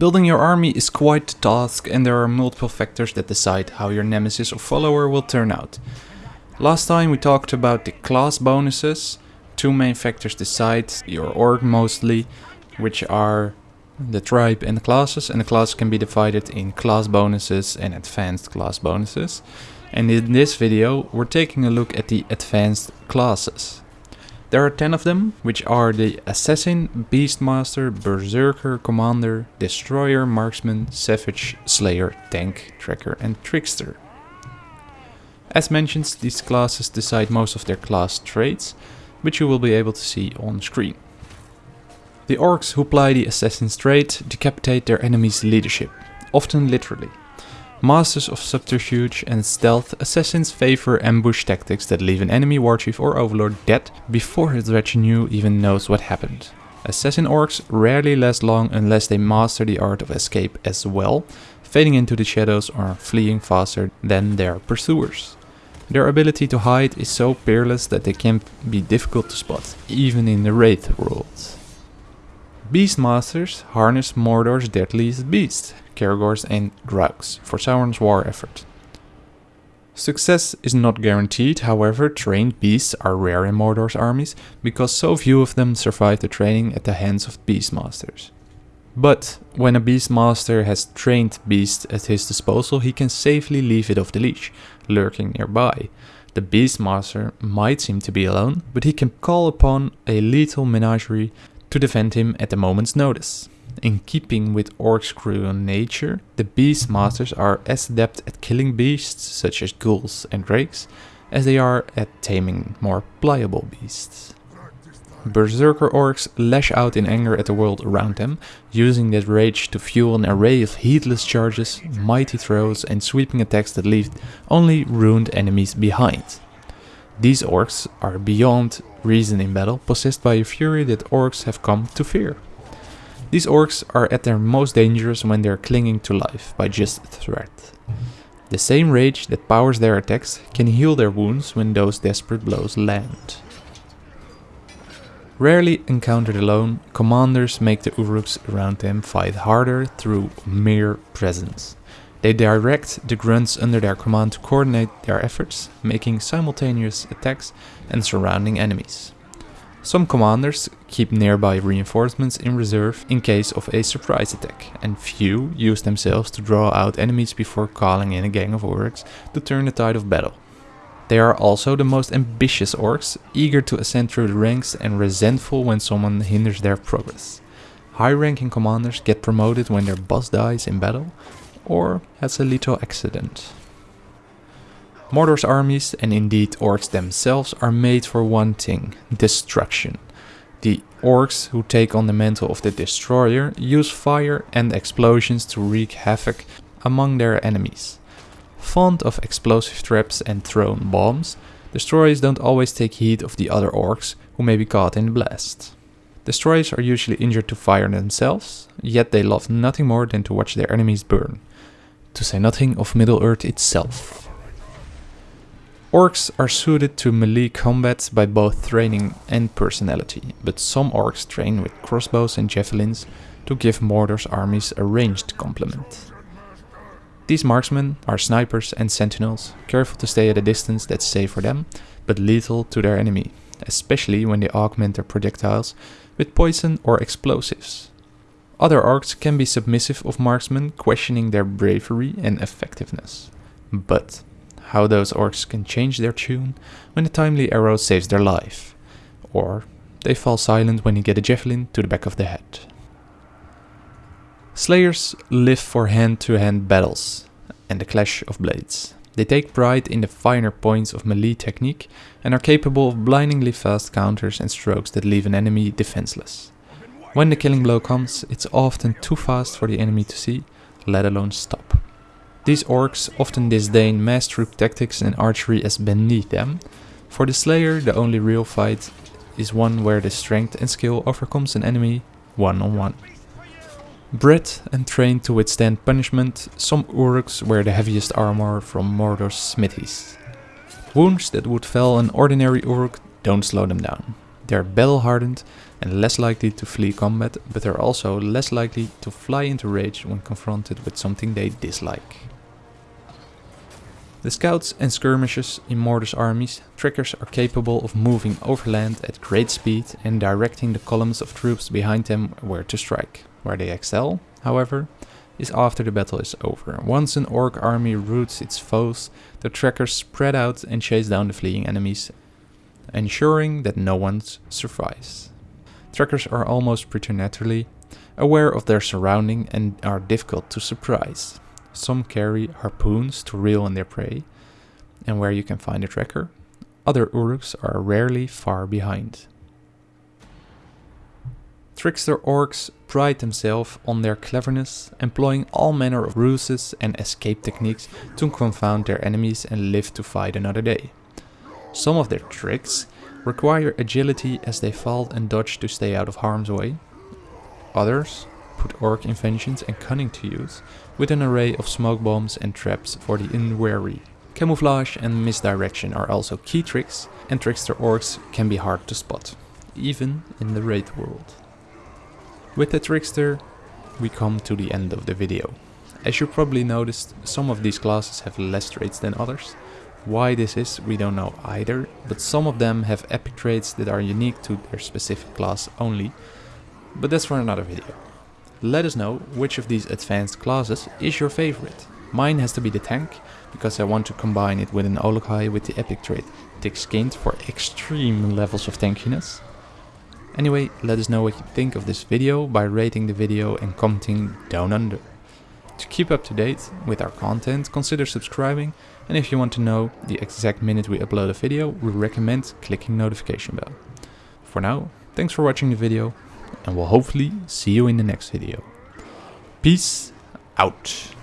Building your army is quite a task and there are multiple factors that decide how your nemesis or follower will turn out. Last time we talked about the class bonuses. Two main factors decide your orc mostly, which are the tribe and the classes, and the classes can be divided in class bonuses and advanced class bonuses. And in this video we're taking a look at the advanced classes. There are 10 of them, which are the Assassin, Beastmaster, Berserker, Commander, Destroyer, Marksman, Savage, Slayer, Tank, Tracker and Trickster. As mentioned, these classes decide most of their class traits, which you will be able to see on screen. The orcs who ply the Assassin's trait decapitate their enemy's leadership, often literally. Masters of subterfuge and stealth, assassins favor ambush tactics that leave an enemy warchief or overlord dead before his retinue even knows what happened. Assassin orcs rarely last long unless they master the art of escape as well, fading into the shadows or fleeing faster than their pursuers. Their ability to hide is so peerless that they can be difficult to spot, even in the Wraith world. Beastmasters harness Mordor's deadliest beast, Caragors and Graugs for Sauron's war effort. Success is not guaranteed, however, trained beasts are rare in Mordor's armies because so few of them survive the training at the hands of beastmasters. But when a beastmaster has trained beasts at his disposal, he can safely leave it off the leash, lurking nearby. The beastmaster might seem to be alone, but he can call upon a lethal menagerie to defend him at a moment's notice. In keeping with Orc's cruel nature, the Beast Masters are as adept at killing beasts, such as ghouls and drakes, as they are at taming more pliable beasts. Berserker orcs lash out in anger at the world around them, using that rage to fuel an array of heedless charges, mighty throws and sweeping attacks that leave only ruined enemies behind. These orcs are beyond reason in battle, possessed by a fury that orcs have come to fear. These orcs are at their most dangerous when they are clinging to life by just threat. The same rage that powers their attacks can heal their wounds when those desperate blows land. Rarely encountered alone, commanders make the Uruks around them fight harder through mere presence. They direct the grunts under their command to coordinate their efforts, making simultaneous attacks and surrounding enemies. Some commanders keep nearby reinforcements in reserve in case of a surprise attack, and few use themselves to draw out enemies before calling in a gang of orcs to turn the tide of battle. They are also the most ambitious orcs, eager to ascend through the ranks and resentful when someone hinders their progress. High-ranking commanders get promoted when their boss dies in battle, or has a lethal accident. Mordor's armies, and indeed orcs themselves, are made for one thing, destruction. The orcs who take on the mantle of the destroyer use fire and explosions to wreak havoc among their enemies. Fond of explosive traps and thrown bombs, destroyers don't always take heed of the other orcs who may be caught in the blast. Destroyers are usually injured to fire themselves, yet they love nothing more than to watch their enemies burn to say nothing of Middle-earth itself. Orcs are suited to melee combat by both training and personality, but some orcs train with crossbows and javelins to give Mordor's armies a ranged complement. These marksmen are snipers and sentinels, careful to stay at a distance that's safe for them, but lethal to their enemy, especially when they augment their projectiles with poison or explosives. Other orcs can be submissive of marksmen, questioning their bravery and effectiveness. But how those orcs can change their tune when a timely arrow saves their life. Or they fall silent when you get a javelin to the back of the head. Slayers live for hand-to-hand -hand battles and the clash of blades. They take pride in the finer points of melee technique and are capable of blindingly fast counters and strokes that leave an enemy defenseless. When the killing blow comes, it's often too fast for the enemy to see, let alone stop. These orcs often disdain mass troop tactics and archery as beneath them. For the slayer, the only real fight is one where the strength and skill overcomes an enemy one on one. Bred and trained to withstand punishment, some Uruks wear the heaviest armor from Mordor's smithies. Wounds that would fell an ordinary Uruk don't slow them down. They're battle hardened and less likely to flee combat, but they're also less likely to fly into rage when confronted with something they dislike. The scouts and skirmishers in Mordor's armies, Trackers are capable of moving overland at great speed and directing the columns of troops behind them where to strike. Where they excel, however, is after the battle is over. Once an orc army routs its foes, the trackers spread out and chase down the fleeing enemies, ensuring that no one survives. Trackers are almost preternaturally aware of their surrounding and are difficult to surprise. Some carry harpoons to reel in their prey, and where you can find a tracker. Other Uruks are rarely far behind. Trickster orcs pride themselves on their cleverness, employing all manner of ruses and escape techniques to confound their enemies and live to fight another day. Some of their tricks require agility as they fall and dodge to stay out of harm's way. Others put orc inventions and cunning to use, with an array of smoke bombs and traps for the unwary. Camouflage and misdirection are also key tricks, and trickster orcs can be hard to spot, even in the Wraith world. With the trickster, we come to the end of the video. As you probably noticed, some of these classes have less traits than others. Why this is, we don't know either, but some of them have epic traits that are unique to their specific class only, but that's for another video. Let us know which of these advanced classes is your favorite. Mine has to be the tank, because I want to combine it with an Olog-hai with the epic trait Thick Skinned for extreme levels of tankiness. Anyway, let us know what you think of this video by rating the video and commenting down under. To keep up to date with our content, consider subscribing and if you want to know the exact minute we upload a video, we recommend clicking notification bell. For now, thanks for watching the video and we'll hopefully see you in the next video. Peace out.